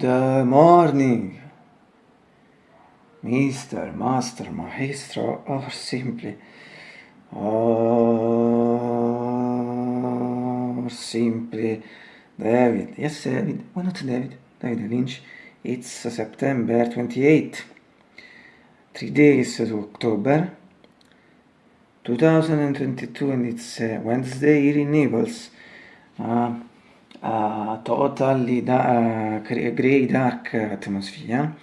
Good morning, Mr. Master, Maestro, or simply, or simply David. Yes, David. Why not David? David Lynch. It's September 28. Three days to October 2022 and it's uh, Wednesday here in Naples. Uh, uh, totally da uh, grey dark atmosphere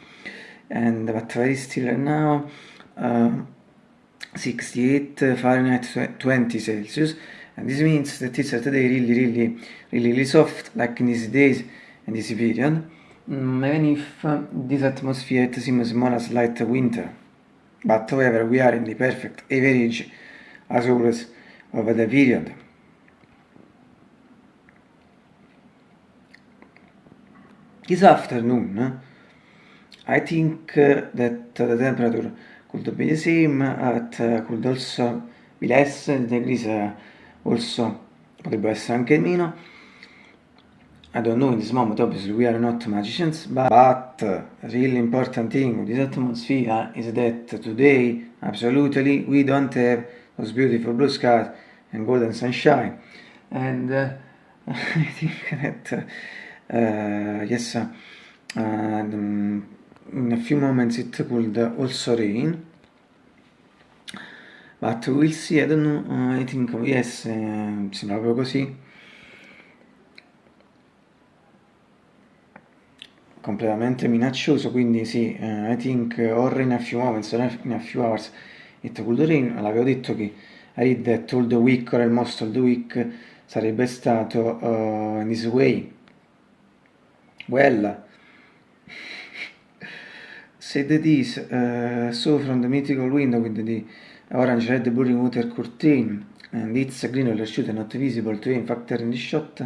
and but very still now uh, 68 Fahrenheit 20 Celsius. And this means that it's today really really really really soft like in these days and this period. Mm, even if uh, this atmosphere seems more as light winter. But however we are in the perfect average as always over the period This afternoon, I think that the temperature could be the same, at could also be less, the degrees also potrebbe essere anche meno. I don't know in this moment, obviously we are not magicians, but, but a really important thing with this atmosphere is that today, absolutely, we don't have those beautiful blue skies and golden sunshine. And uh, I think that uh, yes, uh, in a few moments it could also rain. But we'll see, I don't know, I think yes, uh, sembra proprio così. completamente minaccioso, quindi sì, uh, I think or in a few moments, or in a few hours it could rain, l'avevo detto che I read that all the week or most of the week sarebbe stato uh, in this way, Well, said this uh, saw from the mythical window with the orange red burning water curtain and its green or shoot not visible to him factor in the shot.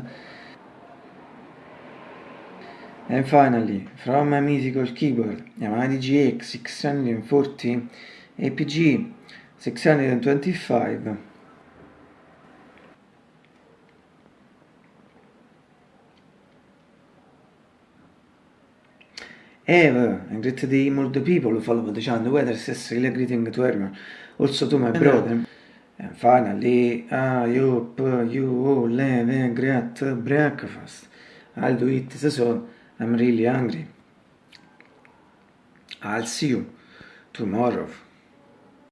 And finally, from a mythical keyboard, Yamaha DGX 640 APG 625 Eve, and greet the all the people who follow the channel, whether it's really greeting to everyone, also to my brother. And finally, I hope you all have a great breakfast. I'll do it soon, I'm really hungry. I'll see you tomorrow.